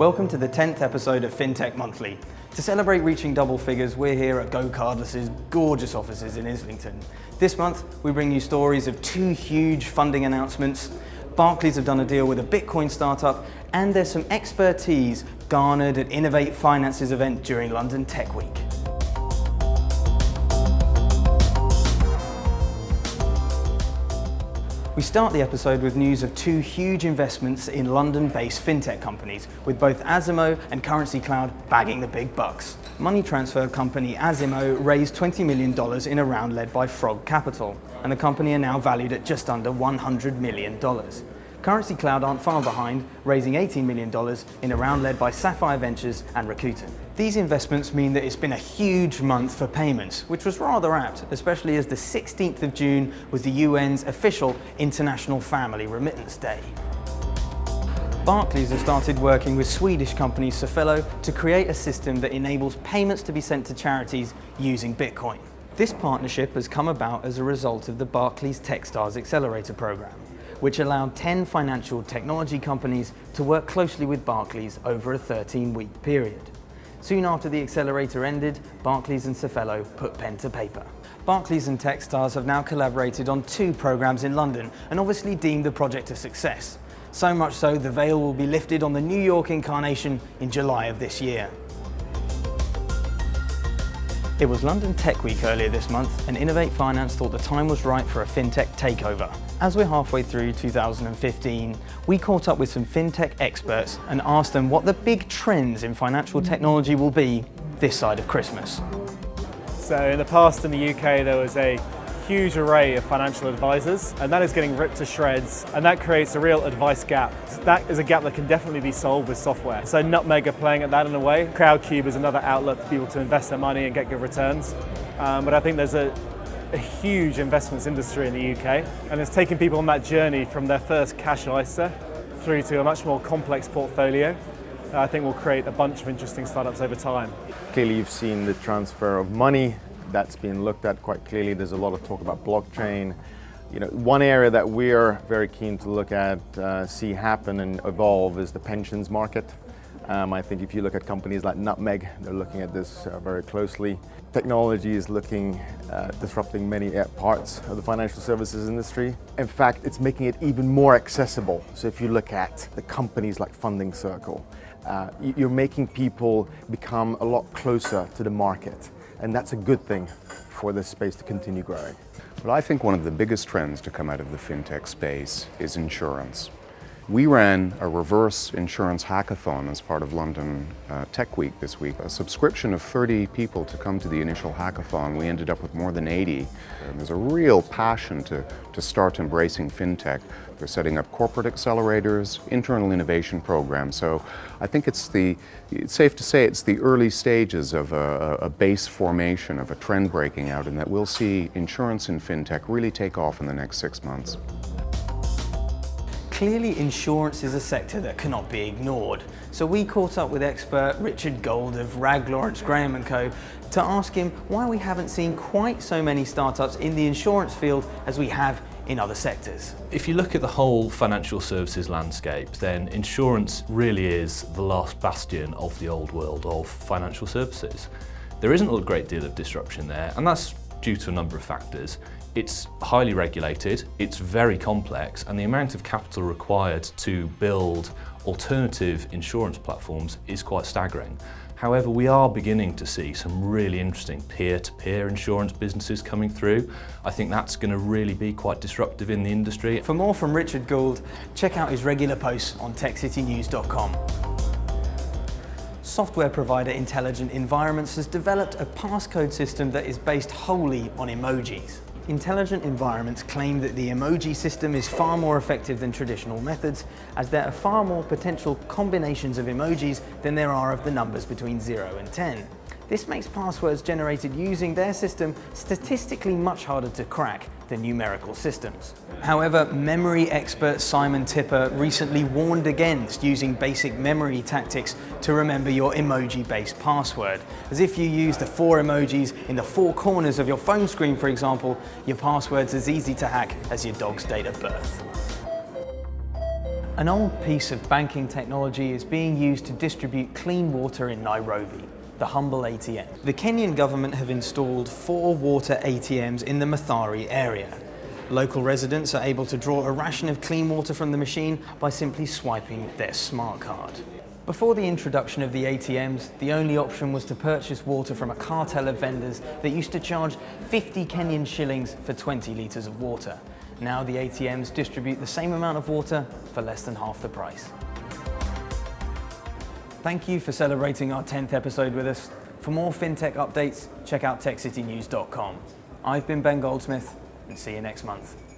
Welcome to the 10th episode of FinTech Monthly. To celebrate reaching double figures, we're here at Go GoCardless's gorgeous offices in Islington. This month, we bring you stories of two huge funding announcements. Barclays have done a deal with a Bitcoin startup, and there's some expertise garnered at Innovate Finance's event during London Tech Week. We start the episode with news of two huge investments in London-based fintech companies, with both Azimo and Currency Cloud bagging the big bucks. Money transfer company Azimo raised $20 million in a round led by Frog Capital, and the company are now valued at just under $100 million. Currency Cloud aren't far behind, raising $18 million in a round led by Sapphire Ventures and Rakuten. These investments mean that it's been a huge month for payments, which was rather apt, especially as the 16th of June was the UN's official International Family Remittance Day. Barclays has started working with Swedish company Safello to create a system that enables payments to be sent to charities using Bitcoin. This partnership has come about as a result of the Barclays Techstars Accelerator program which allowed 10 financial technology companies to work closely with Barclays over a 13-week period. Soon after the accelerator ended, Barclays and Safello put pen to paper. Barclays and Techstars have now collaborated on two programs in London and obviously deemed the project a success. So much so, the veil will be lifted on the New York incarnation in July of this year. It was London Tech Week earlier this month and Innovate Finance thought the time was right for a fintech takeover. As we're halfway through 2015, we caught up with some fintech experts and asked them what the big trends in financial technology will be this side of Christmas. So in the past in the UK there was a huge array of financial advisors and that is getting ripped to shreds and that creates a real advice gap. That is a gap that can definitely be solved with software. So Nutmeg are playing at that in a way. Crowdcube is another outlet for people to invest their money and get good returns. Um, but I think there's a, a huge investments industry in the UK and it's taking people on that journey from their first cash ISA through to a much more complex portfolio I think will create a bunch of interesting startups over time. Clearly you've seen the transfer of money that's been looked at quite clearly. There's a lot of talk about blockchain. You know, one area that we're very keen to look at, uh, see happen and evolve is the pensions market. Um, I think if you look at companies like Nutmeg, they're looking at this uh, very closely. Technology is looking uh, disrupting many uh, parts of the financial services industry. In fact, it's making it even more accessible. So if you look at the companies like Funding Circle, uh, you're making people become a lot closer to the market and that's a good thing for this space to continue growing. Well, I think one of the biggest trends to come out of the fintech space is insurance. We ran a reverse insurance hackathon as part of London uh, Tech Week this week. A subscription of 30 people to come to the initial hackathon. We ended up with more than 80. And there's a real passion to, to start embracing fintech. They're setting up corporate accelerators, internal innovation programs. So I think it's the, it's safe to say it's the early stages of a, a base formation, of a trend breaking out, and that we'll see insurance and fintech really take off in the next six months. Clearly insurance is a sector that cannot be ignored. So we caught up with expert Richard Gold of Rag Lawrence Graham & Co to ask him why we haven't seen quite so many startups in the insurance field as we have in other sectors. If you look at the whole financial services landscape, then insurance really is the last bastion of the old world of financial services. There isn't a great deal of disruption there, and that's due to a number of factors. It's highly regulated, it's very complex, and the amount of capital required to build alternative insurance platforms is quite staggering. However, we are beginning to see some really interesting peer-to-peer -peer insurance businesses coming through. I think that's going to really be quite disruptive in the industry. For more from Richard Gould, check out his regular posts on techcitynews.com. Software provider Intelligent Environments has developed a passcode system that is based wholly on emojis. Intelligent environments claim that the emoji system is far more effective than traditional methods as there are far more potential combinations of emojis than there are of the numbers between 0 and 10. This makes passwords generated using their system statistically much harder to crack than numerical systems. However, memory expert Simon Tipper recently warned against using basic memory tactics to remember your emoji-based password. As if you use the four emojis in the four corners of your phone screen, for example, your password's as easy to hack as your dog's date of birth. An old piece of banking technology is being used to distribute clean water in Nairobi, the humble ATM. The Kenyan government have installed four water ATMs in the Mathare area. Local residents are able to draw a ration of clean water from the machine by simply swiping their smart card. Before the introduction of the ATMs, the only option was to purchase water from a cartel of vendors that used to charge 50 Kenyan shillings for 20 litres of water. Now the ATMs distribute the same amount of water for less than half the price. Thank you for celebrating our 10th episode with us. For more FinTech updates, check out TechCityNews.com. I've been Ben Goldsmith, and see you next month.